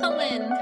Colin,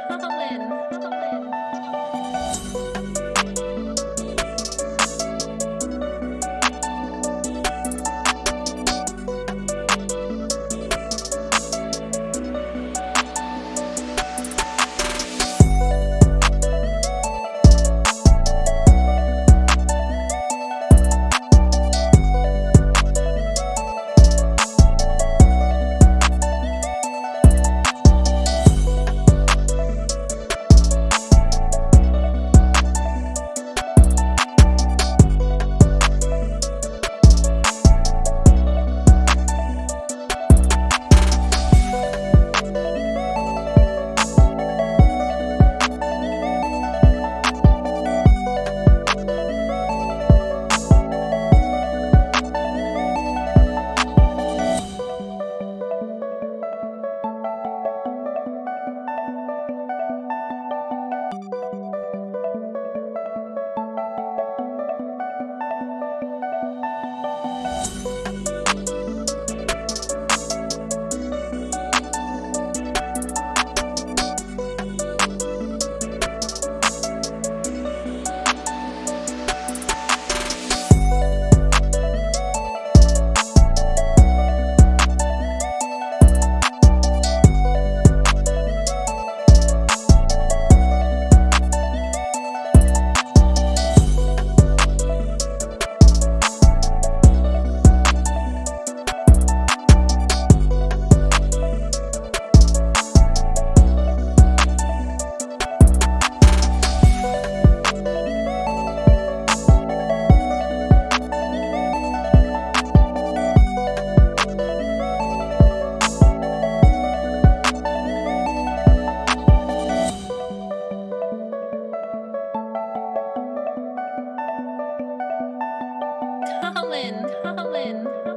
Colin.